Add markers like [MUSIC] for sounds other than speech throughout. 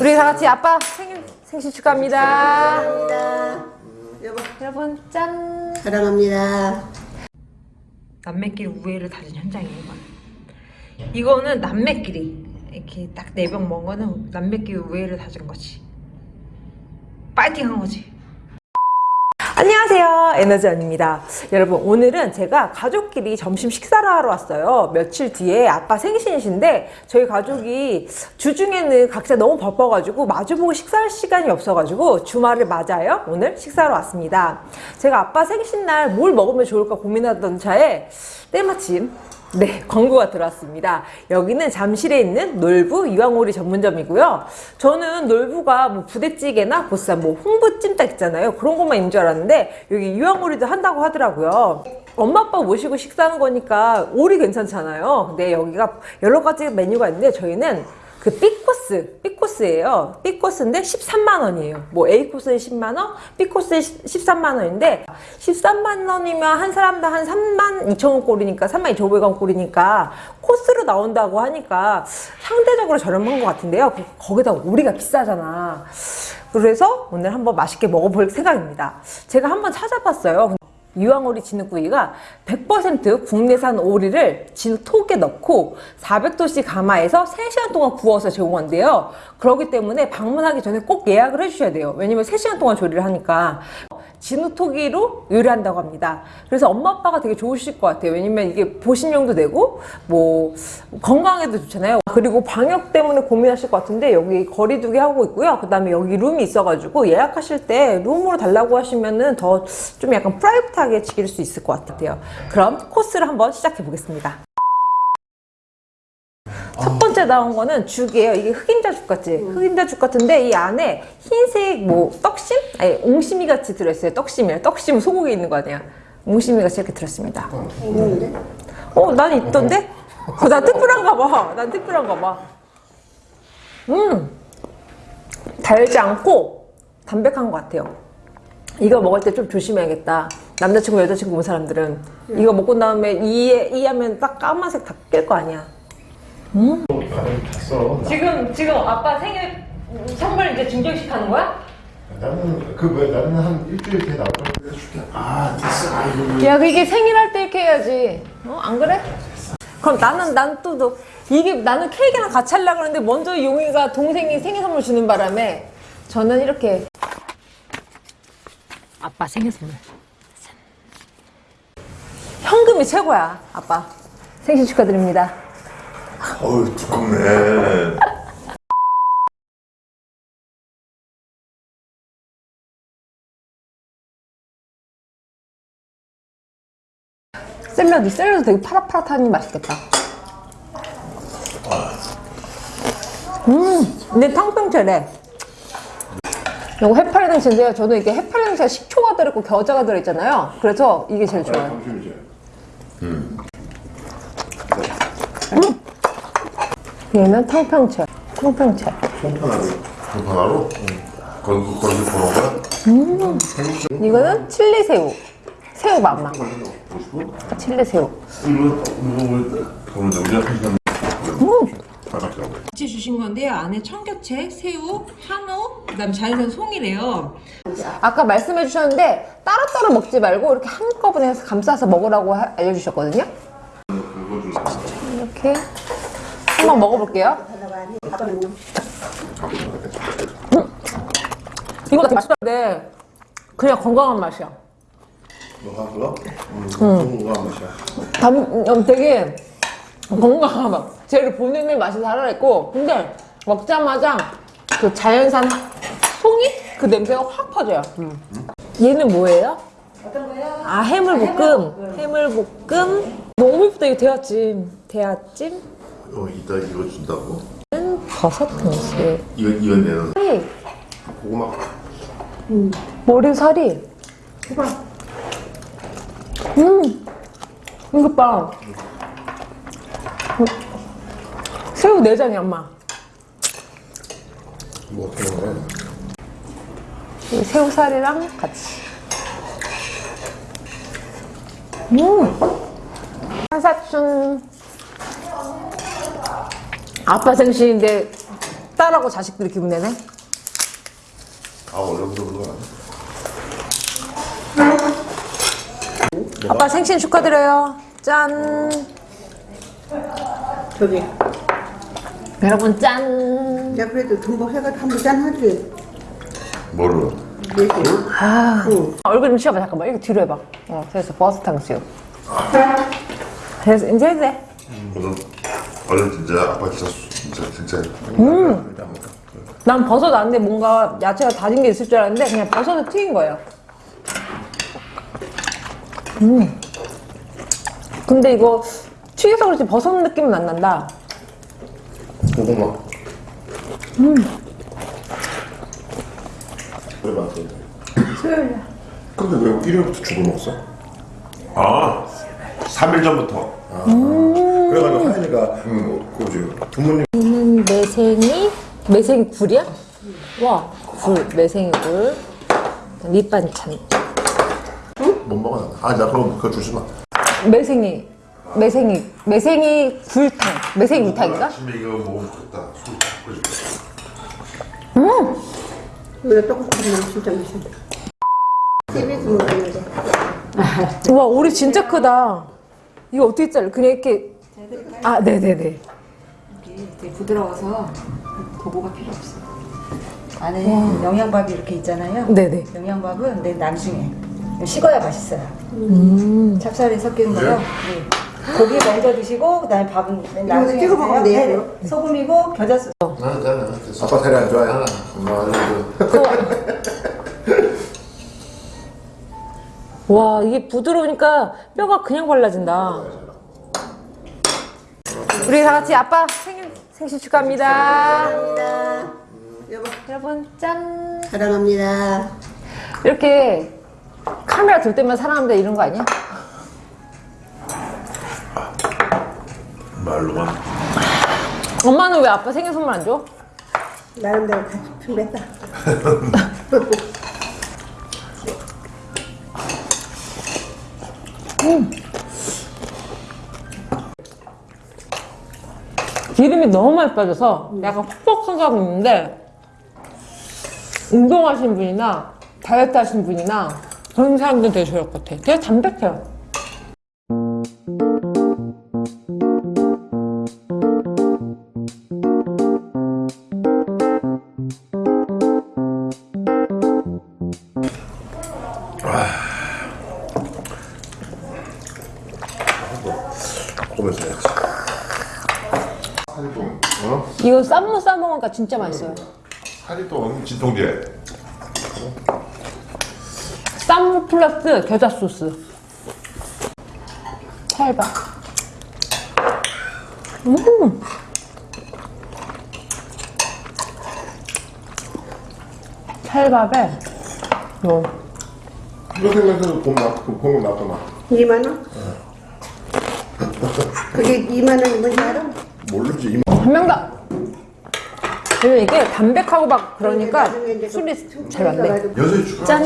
우리 다 같이 아빠 생일 생신 축하합니다. 감사합니다. 여보, 여러분 짠. 사랑합니다. 남매끼리 우애를 다진 현장이에요. 이건. 이거는 남매끼리 이렇게 딱 네 병 먹은 거는 남매끼리 우애를 다진 거지. 파이팅한 거지. 안녕하세요. 에너지 언입니다. 여러분 오늘은 제가 가족끼리 점심 식사를 하러 왔어요. 며칠 뒤에 아빠 생신이신데 저희 가족이 주중에는 각자 너무 바빠가지고 마주보고 식사할 시간이 없어가지고 주말을 맞아요. 오늘 식사하러 왔습니다. 제가 아빠 생신날 뭘 먹으면 좋을까 고민하던 차에 때마침 네, 광고가 들어왔습니다. 여기는 잠실에 있는 놀부 이왕오리 전문점이고요. 저는 놀부가 뭐 부대찌개나 보쌈, 뭐 홍부찜닭 있잖아요. 그런 것만 있는 줄 알았는데 여기 이왕오리도 한다고 하더라고요. 엄마 아빠 모시고 식사하는 거니까 오리 괜찮잖아요. 근데 여기가 여러 가지 메뉴가 있는데 저희는 그 B코스, B코스예요. B코스인데 13만 원이에요. 뭐 A코스는 10만 원, B코스는 13만 원인데 13만 원이면 한 사람당 한 3만 2천 원 꼴이니까 3만 2천 5백 원 꼴이니까 코스로 나온다고 하니까 상대적으로 저렴한 것 같은데요. 거기다 오리가 비싸잖아. 그래서 오늘 한번 맛있게 먹어볼 생각입니다. 제가 한번 찾아봤어요. 유황오리 진흙구이가 100% 국내산 오리를 진흙톡에 넣고 400도씨 가마에서 3시간 동안 구워서 제공한대요. 그렇기 때문에 방문하기 전에 꼭 예약을 해주셔야 돼요. 왜냐면 3시간 동안 조리를 하니까. 진흙토기로 요리한다고 합니다. 그래서 엄마 아빠가 되게 좋으실 것 같아요. 왜냐면 이게 보신용도 되고 뭐 건강에도 좋잖아요. 그리고 방역 때문에 고민하실 것 같은데 여기 거리두기 하고 있고요. 그 다음에 여기 룸이 있어가지고 예약하실 때 룸으로 달라고 하시면은 더 좀 약간 프라이빗하게 즐길 수 있을 것 같아요. 그럼 코스를 한번 시작해 보겠습니다. 첫 번째 나온 거는 죽이에요. 이게 흑임자 죽 같지? 흑임자 죽 같은데 이 안에 흰색 뭐 떡심? 아니 옹심이 같이 들어있어요. 떡심이요. 떡심은 소고기 있는 거 아니야. 옹심이 같이 이렇게 들었습니다. 있는데? 어, 난 있던데? 어, 난 특별한가 봐. 난 특별한가 봐. 음, 달지 않고 담백한 것 같아요. 이거 먹을 때 좀 조심해야겠다. 남자친구, 여자친구 온 사람들은 이거 먹고 나음에 이에 이하면 딱 까만색 다깰거 아니야. 잤어. 지금 지금 아빠 생일 선물 이제 증정식 하는 거야? 나는 그왜 나는 한 일주일 뒤에 나올 거야. 해줄게. 아 됐어. 아이고. 야, 이게 생일할 때 이렇게 해야지. 어, 안 그래? 그럼 나는 난또 너, 이게 나는 케이크랑 같이 하려고 하는데 먼저 용이가 동생이 생일 선물 주는 바람에 저는 이렇게 아빠 생일 선물. 현금이 최고야, 아빠. 생신 축하드립니다. 어우 두껍네. 샐러드, 샐러드 되게 파릇파릇하니 맛있겠다. 음, 근데 탕평채래. 이거 해파리등채인데요. 저는 이게 해파리등채 식초가 들어있고 겨자가 들어있잖아요. 그래서 이게 제일 좋아요. 잠시만요. 얘는 탕평채. 탕평채. 송편하고 송편하고. 거기 거기 보는 거야? 이거는 칠리 새우. 새우 맛만. 칠리 새우. 이거 이거 보는 데 우리가 한 시간. 음. 같이 주신 건데요. 안에 청교채, 새우, 한우, 그다음 자연산 송이래요. 아까 말씀해 주셨는데 따로따로 먹지 말고 이렇게 한꺼번에 감싸서 먹으라고 하- 알려주셨거든요. 이렇게 한번 먹어볼게요. 이거 되게 맛있는데 그냥 건강한 맛이야. 너가 그거? 응. 건강한 맛이야. 담, 음, 되게 건강한 맛. 제일 본인의 맛이 살아있고, 근데 먹자마자 그 자연산 하- 송이? 그 냄새가 확 퍼져요. 얘는 뭐예요? 어떤 거요? 아, 해물볶음. 해물볶음. 너무 예쁘다. 이거 대하찜. 대하찜. 어 이따 이거 준다고? 버섯 등심. 이건 이건 내는 살이, 고구마. 머리 살이. 음, 이거 봐. 음. 새우 내장이 엄마. 뭐 어떻게 새우살이랑 같이. 음! 한사춘. 아빠 생신인데 딸하고 자식들이 기분 내네. 아 원래 부르는 거 아빠 생신 축하드려요. 짠. 저기. 여러분 짠. 야, 그래도 등록해가지고 한번 짠 하지. 뭐를? 네 개. 얼굴 좀 치워봐 잠깐만 이렇게 뒤로 해봐. 어 됐어 버스 탕수육. 됐어 이제 해도 돼. 오늘 원래 진짜 아빠 진짜 수- 진짜 진짜. 난 버섯 안에 뭔가 야채가 다진 게 있을 줄 알았는데 그냥 버섯을 튀긴 거예요. 음. 근데 이거 튀겨서 그렇지 버섯 느낌은 안 난다. 고구마. 음. 왜? 수요일에. 근데 왜 일요일부터 죽을 먹었어? 아, 3일 전부터. 그래 가지고 하연이가 그 뭐지 부모님 음, 매생이 매생이 굴이야? 와, 굴 매생이 굴 밑반찬 못 먹어. 아, 나 그럼 그거 주지 마. 매생이 매생이 매생이 굴탕 매생이 굴탕인가? 아침에 이거 먹으면 좋겠다. 술 끓여줄게. 이거 먹으면 진짜 맛있어. TV에서 먹었는데. 와 오리 진짜 크다. 이거 어떻게 잘라? 그냥 이렇게 아 네네네. 이게 되게 부드러워서 도구가 필요 없어. 안에 영양밥이 이렇게 있잖아요. 네네. 영양밥은 내 나중에 식어야 맛있어요. 음. 찹쌀이 섞인 거요. 네. 고기 먼저 드시고 그다음에 밥은 맨 나중에 찍어 먹으면. 돼요? 네. 소금이고 겨자 소스. 나는 나는 됐어. 아빠 살이 안 하나 엄마 와 이게 부드러우니까 뼈가 그냥 발라진다. 우리 다 같이 아빠 생일 생신 축하합니다. 여보, 여러분 짠. 사랑합니다. 이렇게 카메라 들 때만 사랑한다 이런 거 아니야? 말로만. 엄마는 왜 아빠 생일 선물 안 줘? 나름대로 같이 준비했다. [LAUGHS] 기름이 너무 많이 빠져서 약간 퍽퍽한 감이 있는데 운동하시는 분이나 다이어트 하시는 분이나 그런 사람들 되게 좋을 것 같아. 되게 담백해요. 어? 이거 쌈무 싸먹으니까 진짜 맛있어요. 사리동 진통제. 쌈무 플러스 겨자 소스. 찰밥. 음. 찰밥에 요 이거 생각해도 돈 나, 그 공금 나더나. 2만 원? 그게 2만 원이 뭔지 알아? 모르지. 이한 명다. 그리고 이게 담백하고 막 그러니까 이제 술이 그잘 맞네. 축하. 짠.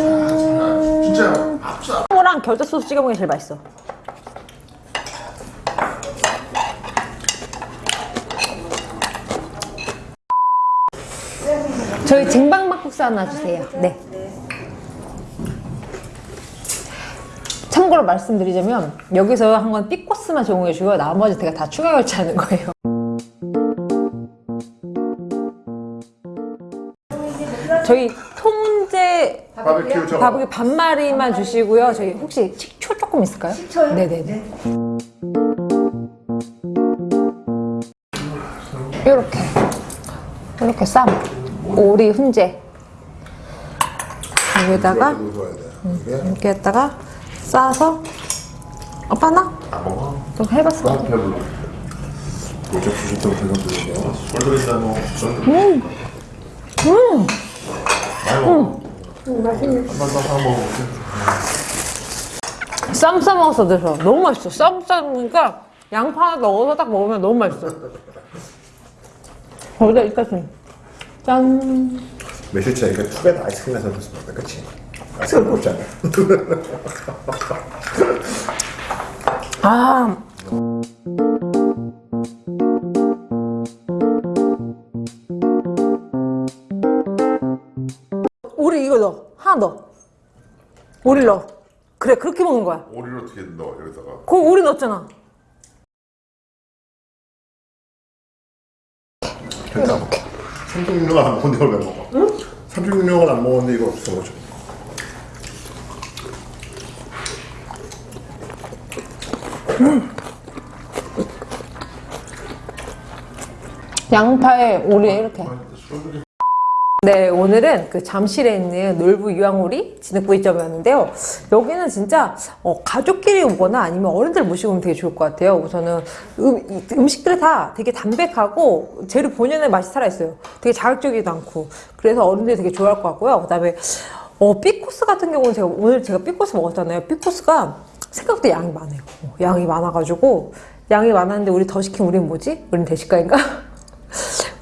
진짜 합사. 랑 겨자 소스 찍어 먹는 게 제일 맛있어. 저희 쟁반 막국수 하나 주세요. 네. 참고로 말씀드리자면 여기서 한 건 삐코스만 제공해 주고 나머지 제가 다 추가 결제하는 거예요. 저희 통제 바베큐 저. 바보기 반마리만 주시고요. 저희 혹시 식초 조금 있을까요? 식초요? 네네네. 이렇게 이렇게 쌈 오리 훈제 여기다가 이렇게 했다가 싸서 오빠 나? 좀 해봤어. 너. 음. 음. 한번더 먹어. 쌈 싸먹어서 돼서 너무 맛있어. 쌈 싸먹으니까 양파 하나 넣어서 딱 먹으면 너무 맛있어. 거기다 이까지 짠. 전에 이거 투베드 아이스크림 사서 줬습니다 그치? 아이스크림 먹잖아 아. 이거 넣어. 하나 넣어. 오리 넣어. 그래, 그렇게 먹는 거야. 오리를 어떻게 넣어 여기다가 거기 오리 넣었잖아. 이렇게. 36년을 안 먹었는데 이걸 왜 먹어? 응? 36년을 안 먹었는데 이걸 없어 먹어. 양파에 오리 이렇게. 네, 오늘은 그 잠실에 있는 놀부 유황오리 진흙구이점이었는데요. 여기는 진짜 어, 가족끼리 오거나 아니면 어른들 모시고 오면 되게 좋을 것 같아요. 우선은 음, 이 음식들이 다 되게 담백하고 재료 본연의 맛이 살아있어요. 되게 자극적이지도 않고. 그래서 어른들이 되게 좋아할 것 같고요. 그 다음에 어, 삐코스 같은 경우는 제가 오늘 제가 삐코스 먹었잖아요. 삐코스가 생각보다 양이 많아요. 어, 양이 많아가지고 양이 많았는데 우리 더 시킨 우리는 뭐지? 우리는 대식가인가? [LAUGHS]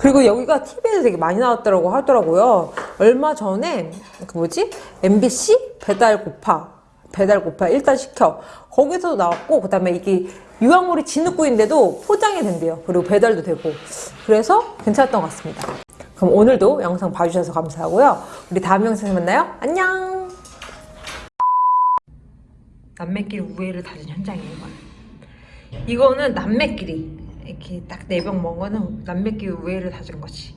그리고 여기가 TV에도 되게 많이 나왔더라고 하더라고요. 얼마 전에 그 뭐지? MBC 배달 고파 배달 고파 일단 시켜 거기서도 나왔고 그 다음에 이게 유황물이 진흙구이인데도 포장이 된대요. 그리고 배달도 되고 그래서 괜찮았던 것 같습니다. 그럼 오늘도 영상 봐주셔서 감사하고요. 우리 다음 영상에서 만나요. 안녕. 남매끼리 우애를 다진 현장이에요. 이거는 남매끼리 이렇게 딱 네 병 먹은 거는 남매끼리 우애를 다진 거지.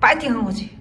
파이팅 한 거지.